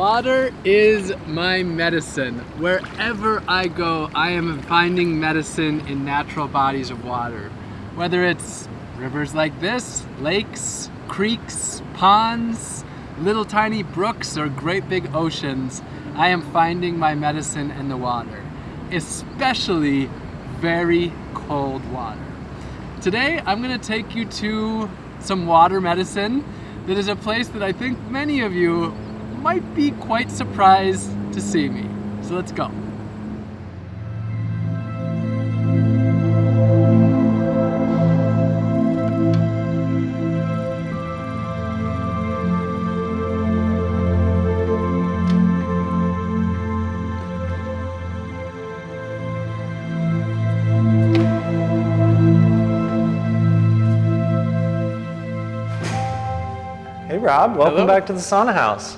Water is my medicine. Wherever I go, I am finding medicine in natural bodies of water. Whether it's rivers like this, lakes, creeks, ponds, little tiny brooks, or great big oceans, I am finding my medicine in the water, especially very cold water. Today, I'm gonna take you to some water medicine that is a place that I think many of you might be quite surprised to see me. So let's go. Hey Rob, welcome Hello. back to the sauna house.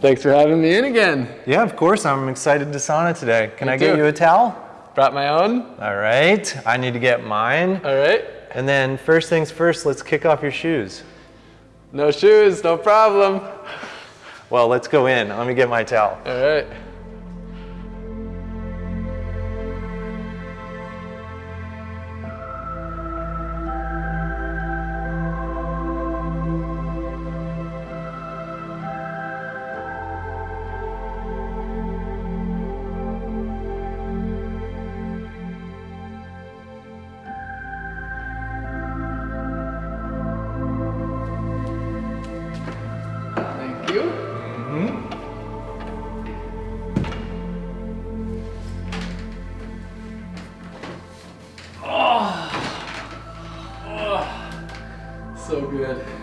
Thanks for having me in again. Yeah, of course, I'm excited to sauna today. Can Me I get you a towel? Brought my own. All right, I need to get mine. All right. And then first things first, let's kick off your shoes. No shoes, no problem. Well, let's go in. Let me get my towel. All right.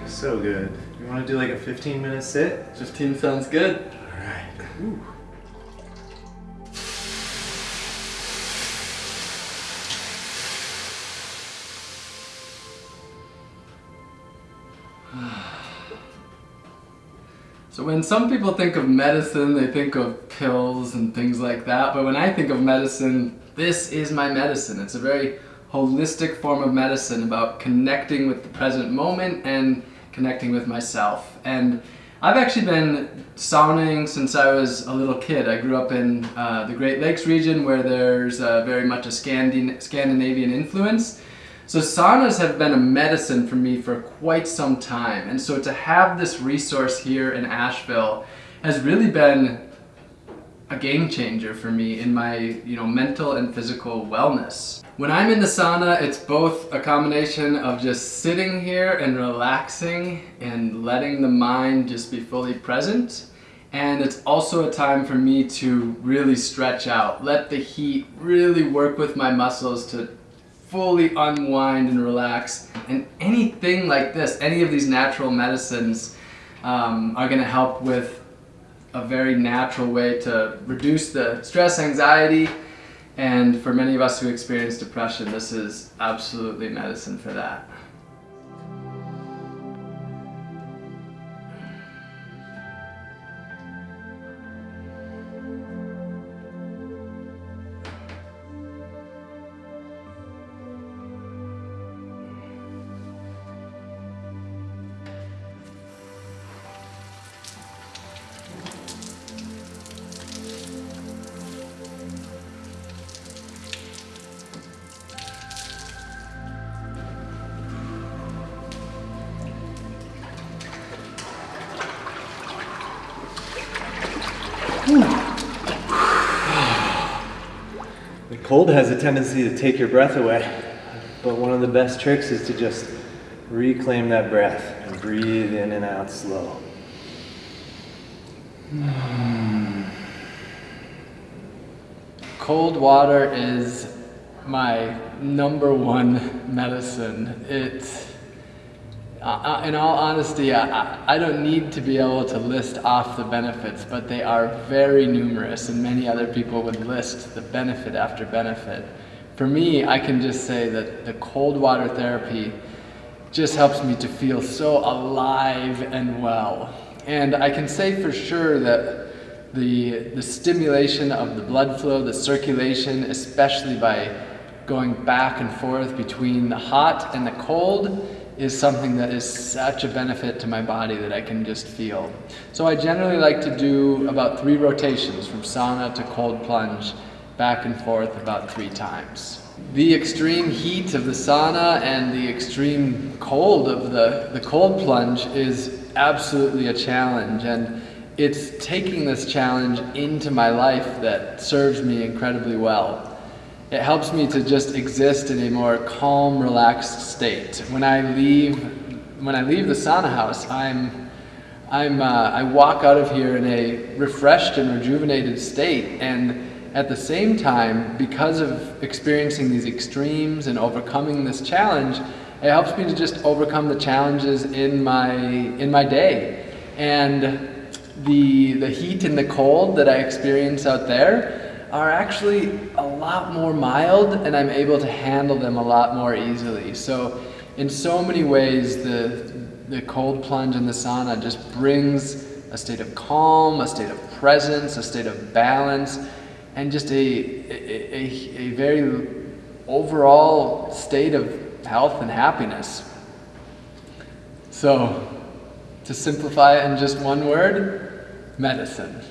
So good. You want to do like a 15 minute sit? 15 sounds good. All right. So when some people think of medicine, they think of pills and things like that. But when I think of medicine, this is my medicine. It's a very holistic form of medicine about connecting with the present moment and connecting with myself. And I've actually been sauning since I was a little kid. I grew up in uh, the Great Lakes region where there's uh, very much a Scandin- Scandinavian influence. So saunas have been a medicine for me for quite some time. And so to have this resource here in Asheville has really been a game changer for me in my, you know, mental and physical wellness. When I'm in the sauna, it's both a combination of just sitting here and relaxing and letting the mind just be fully present. And it's also a time for me to really stretch out, let the heat really work with my muscles to fully unwind and relax. And anything like this, any of these natural medicines um, are gonna help with a very natural way to reduce the stress, anxiety, and for many of us who experience depression, this is absolutely medicine for that. Cold has a tendency to take your breath away, but one of the best tricks is to just reclaim that breath and breathe in and out slow. Cold water is my number one medicine. It, uh, uh, in all honesty, I, I- I don't need to be able to list off the benefits, but they are very numerous, and many other people would list the benefit after benefit. For me, I can just say that the cold water therapy just helps me to feel so alive and well. And I can say for sure that the, the stimulation of the blood flow, the circulation, especially by going back and forth between the hot and the cold, is something that is such a benefit to my body that I can just feel. So I generally like to do about three rotations from sauna to cold plunge, back and forth about three times. The extreme heat of the sauna and the extreme cold of the, the cold plunge is absolutely a challenge and it's taking this challenge into my life that serves me incredibly well. It helps me to just exist in a more calm, relaxed state. When I leave, when I leave the sauna house, I'm, I'm, uh, I walk out of here in a refreshed and rejuvenated state. And at the same time, because of experiencing these extremes and overcoming this challenge, it helps me to just overcome the challenges in my, in my day. And the, the heat and the cold that I experience out there, are actually a lot more mild and I'm able to handle them a lot more easily. So in so many ways, the, the cold plunge and the sauna just brings a state of calm, a state of presence, a state of balance, and just a, a, a, a very overall state of health and happiness. So, to simplify it in just one word, medicine.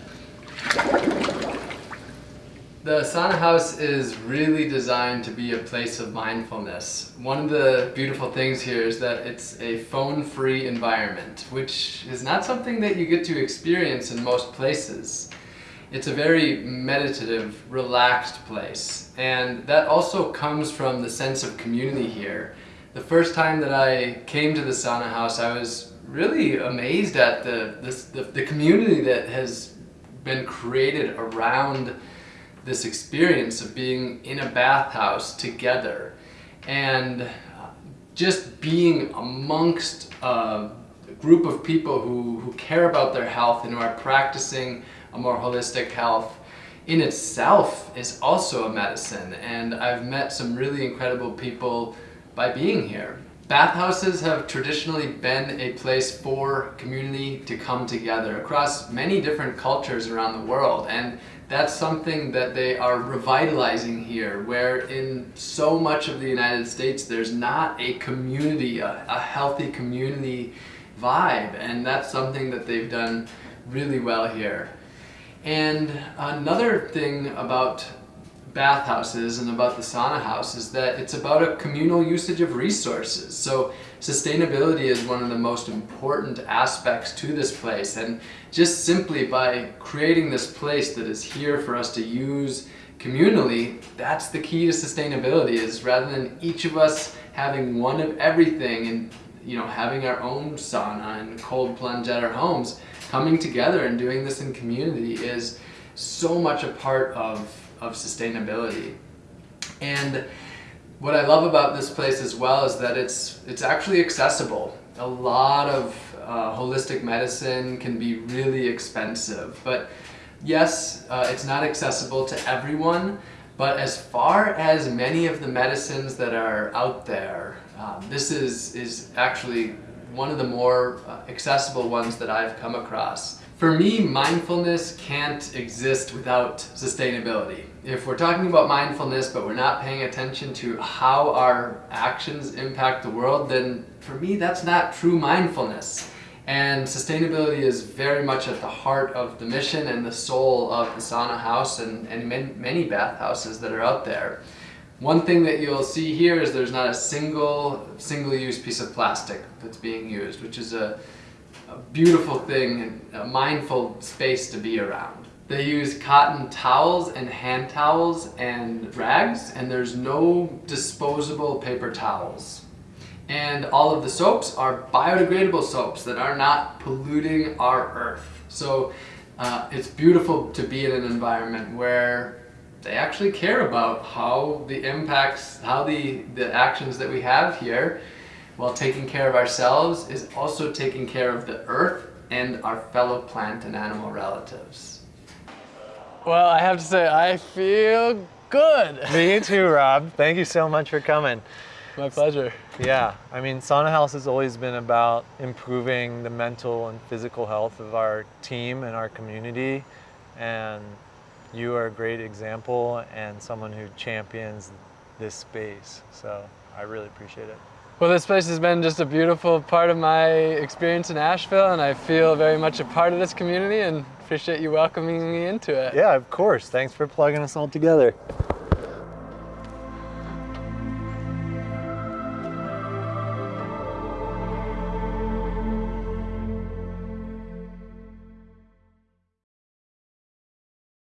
The sauna house is really designed to be a place of mindfulness. One of the beautiful things here is that it's a phone-free environment, which is not something that you get to experience in most places. It's a very meditative, relaxed place, and that also comes from the sense of community here. The first time that I came to the sauna house, I was really amazed at the, the, the community that has been created around this experience of being in a bathhouse together and uh, just being amongst a group of people who, who care about their health and who are practicing a more holistic health in itself is also a medicine and I've met some really incredible people by being here. Bathhouses have traditionally been a place for community to come together across many different cultures around the world and that's something that they are revitalizing here, where in so much of the United States there's not a community, a, a healthy community vibe, and that's something that they've done really well here. And another thing about bathhouses and about the sauna house is that it's about a communal usage of resources. So sustainability is one of the most important aspects to this place and just simply by creating this place that is here for us to use communally, that's the key to sustainability is rather than each of us having one of everything and you know having our own sauna and cold plunge at our homes, coming together and doing this in community is so much a part of of sustainability. And what I love about this place as well is that it's, it's actually accessible. A lot of uh, holistic medicine can be really expensive, but yes, uh, it's not accessible to everyone, but as far as many of the medicines that are out there, uh, this is, is actually one of the more uh, accessible ones that I've come across. For me, mindfulness can't exist without sustainability. If we're talking about mindfulness but we're not paying attention to how our actions impact the world, then for me that's not true mindfulness. And sustainability is very much at the heart of the mission and the soul of the sauna house and, and many, many bathhouses that are out there. One thing that you'll see here is there's not a single single-use piece of plastic that's being used, which is a a beautiful thing and a mindful space to be around. They use cotton towels and hand towels and rags and there's no disposable paper towels. And all of the soaps are biodegradable soaps that are not polluting our earth. So uh, it's beautiful to be in an environment where they actually care about how the impacts, how the, the actions that we have here while taking care of ourselves is also taking care of the earth and our fellow plant and animal relatives. Well, I have to say, I feel good. Me too, Rob. Thank you so much for coming. My pleasure. Yeah, I mean, Sauna House has always been about improving the mental and physical health of our team and our community. And you are a great example and someone who champions this space. So I really appreciate it. Well, this place has been just a beautiful part of my experience in Asheville, and I feel very much a part of this community and appreciate you welcoming me into it. Yeah, of course. Thanks for plugging us all together.